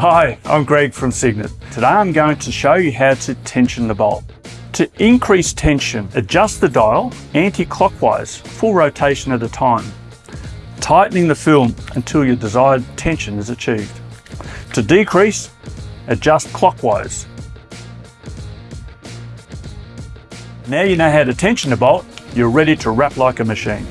Hi, I'm Greg from Signet. Today I'm going to show you how to tension the bolt. To increase tension, adjust the dial anti-clockwise, full rotation at a time, tightening the film until your desired tension is achieved. To decrease, adjust clockwise. Now you know how to tension the bolt, you're ready to wrap like a machine.